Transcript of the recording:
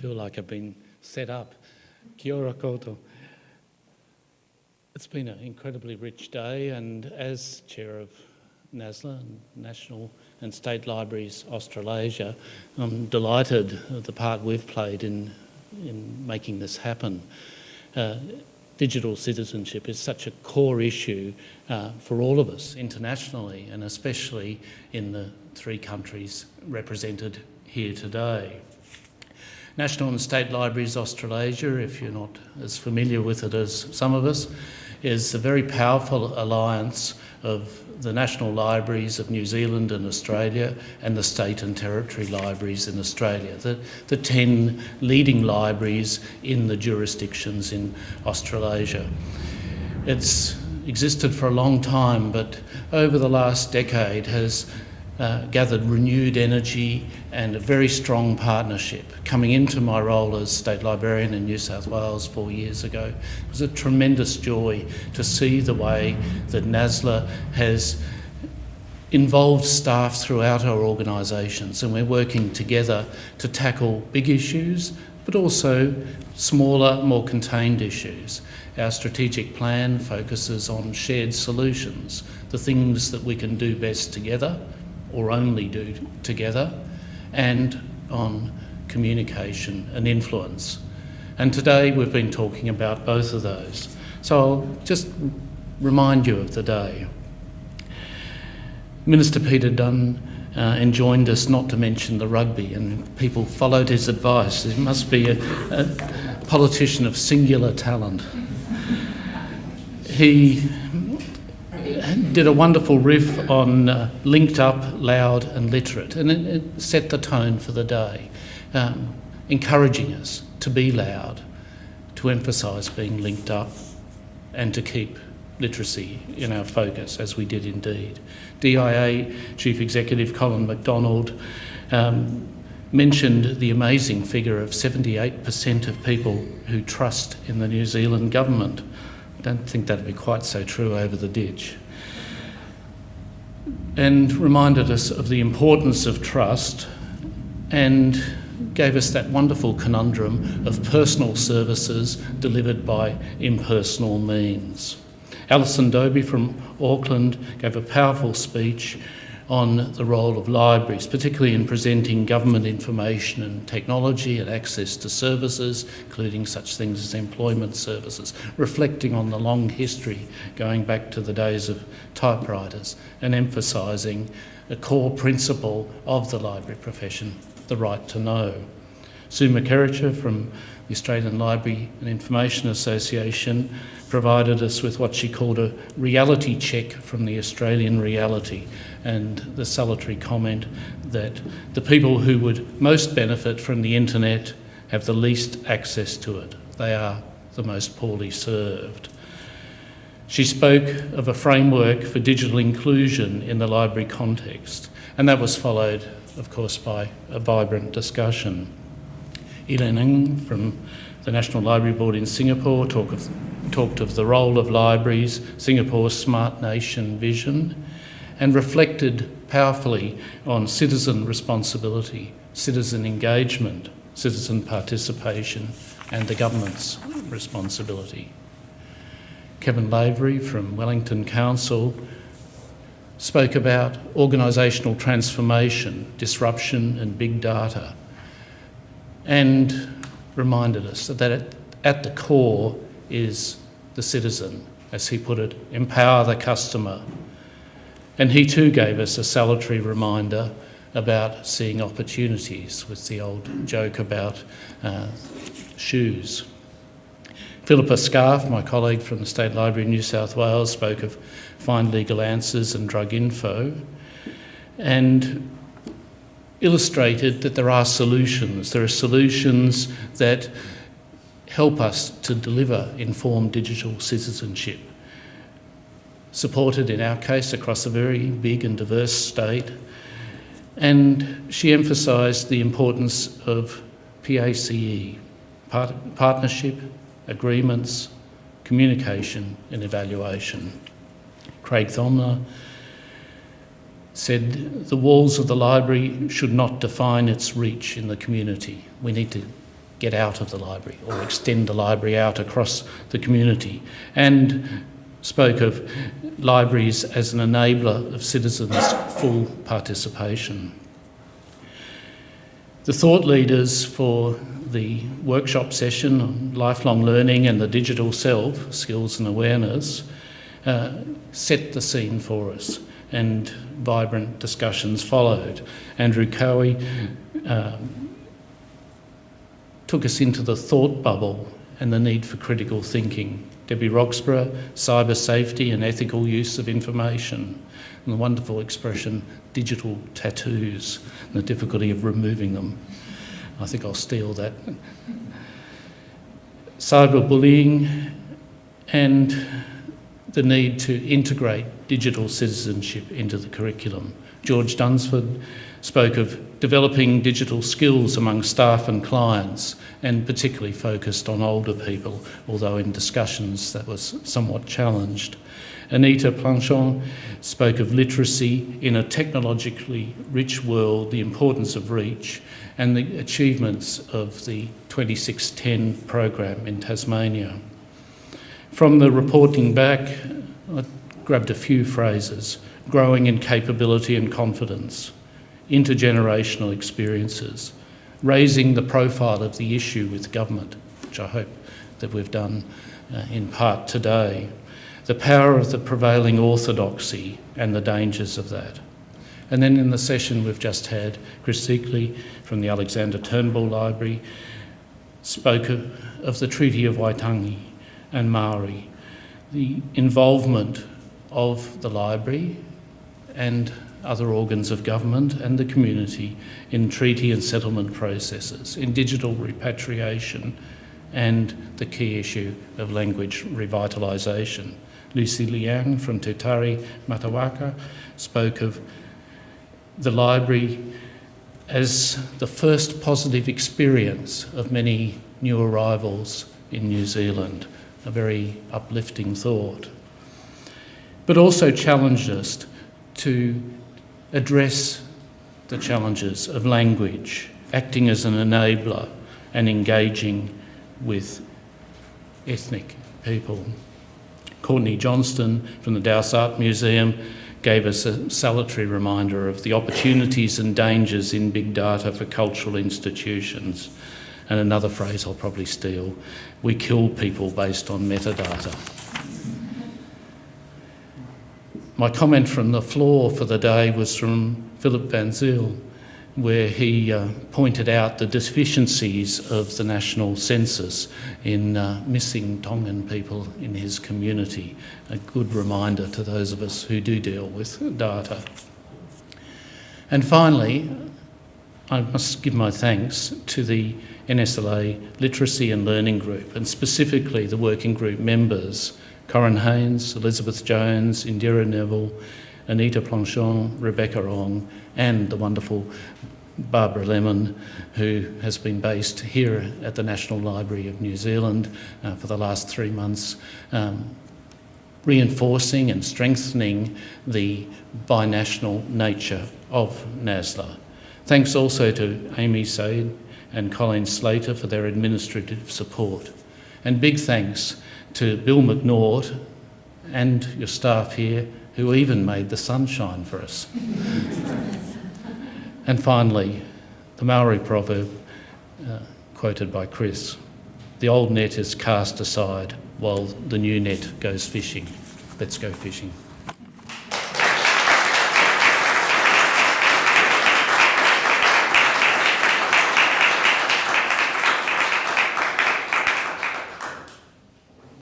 feel like I've been set up. Kia ora koutou. It's been an incredibly rich day and as Chair of NASLA, National and State Libraries Australasia, I'm delighted at the part we've played in, in making this happen. Uh, digital citizenship is such a core issue uh, for all of us internationally and especially in the three countries represented here today. National and State Libraries Australasia, if you're not as familiar with it as some of us, is a very powerful alliance of the national libraries of New Zealand and Australia and the state and territory libraries in Australia, the, the 10 leading libraries in the jurisdictions in Australasia. It's existed for a long time, but over the last decade has uh, gathered renewed energy and a very strong partnership. Coming into my role as State Librarian in New South Wales four years ago, it was a tremendous joy to see the way that NASLA has involved staff throughout our organisations and we're working together to tackle big issues but also smaller, more contained issues. Our strategic plan focuses on shared solutions, the things that we can do best together or only do together, and on communication and influence. And today we've been talking about both of those. So I'll just remind you of the day. Minister Peter Dunne uh, enjoined us not to mention the rugby, and people followed his advice. He must be a, a politician of singular talent. He did a wonderful riff on uh, linked up, loud and literate and it, it set the tone for the day, um, encouraging us to be loud, to emphasise being linked up and to keep literacy in our focus, as we did indeed. DIA Chief Executive Colin McDonald um, mentioned the amazing figure of 78% of people who trust in the New Zealand government. Don't think that'd be quite so true over the ditch and reminded us of the importance of trust and gave us that wonderful conundrum of personal services delivered by impersonal means. Allison Dobbie from Auckland gave a powerful speech on the role of libraries, particularly in presenting government information and technology and access to services, including such things as employment services, reflecting on the long history going back to the days of typewriters and emphasising a core principle of the library profession, the right to know. Sue McKerracher from the Australian Library and Information Association provided us with what she called a reality check from the Australian reality and the salutary comment that the people who would most benefit from the internet have the least access to it. They are the most poorly served. She spoke of a framework for digital inclusion in the library context, and that was followed, of course, by a vibrant discussion. Elaine Ng from the National Library Board in Singapore talk of, talked of the role of libraries, Singapore's smart nation vision, and reflected powerfully on citizen responsibility, citizen engagement, citizen participation, and the government's responsibility. Kevin Lavery from Wellington Council spoke about organisational transformation, disruption and big data, and reminded us that at the core is the citizen, as he put it, empower the customer, and he too gave us a salutary reminder about seeing opportunities with the old joke about uh, shoes. Philippa Scarf, my colleague from the State Library in New South Wales, spoke of find legal answers and drug info and illustrated that there are solutions. There are solutions that help us to deliver informed digital citizenship supported in our case across a very big and diverse state. And she emphasised the importance of PACE, part partnership, agreements, communication and evaluation. Craig Thomler said the walls of the library should not define its reach in the community. We need to get out of the library or extend the library out across the community and spoke of libraries as an enabler of citizens' full participation. The thought leaders for the workshop session on lifelong learning and the digital self, skills and awareness, uh, set the scene for us and vibrant discussions followed. Andrew Cowie um, took us into the thought bubble and the need for critical thinking. Debbie Roxburgh, cyber safety and ethical use of information, and the wonderful expression digital tattoos and the difficulty of removing them. I think I'll steal that. Cyberbullying and the need to integrate digital citizenship into the curriculum. George Dunsford spoke of developing digital skills among staff and clients and particularly focused on older people, although in discussions that was somewhat challenged. Anita Planchon spoke of literacy in a technologically rich world, the importance of reach, and the achievements of the 2610 program in Tasmania. From the reporting back, I grabbed a few phrases growing in capability and confidence, intergenerational experiences, raising the profile of the issue with government, which I hope that we've done uh, in part today, the power of the prevailing orthodoxy and the dangers of that. And then in the session we've just had, Chris Szekely from the Alexander Turnbull Library spoke of, of the Treaty of Waitangi and Maori, the involvement of the library and other organs of government and the community in treaty and settlement processes, in digital repatriation, and the key issue of language revitalisation. Lucy Liang from Te Tari Matawaka spoke of the library as the first positive experience of many new arrivals in New Zealand a very uplifting thought, but also challenged us to address the challenges of language, acting as an enabler and engaging with ethnic people. Courtney Johnston from the Dowse Art Museum gave us a salutary reminder of the opportunities and dangers in big data for cultural institutions and another phrase I'll probably steal, we kill people based on metadata. My comment from the floor for the day was from Philip Van Zyl, where he uh, pointed out the deficiencies of the national census in uh, missing Tongan people in his community. A good reminder to those of us who do deal with data. And finally, I must give my thanks to the NSLA Literacy and Learning Group, and specifically the working group members Corin Haynes, Elizabeth Jones, Indira Neville, Anita Planchon, Rebecca Ong, and the wonderful Barbara Lemon, who has been based here at the National Library of New Zealand uh, for the last three months, um, reinforcing and strengthening the binational nature of NASLA. Thanks also to Amy Said and Colleen Slater for their administrative support. And big thanks to Bill Macnaught and your staff here who even made the sunshine for us. and finally, the Maori proverb uh, quoted by Chris the old net is cast aside while the new net goes fishing. Let's go fishing.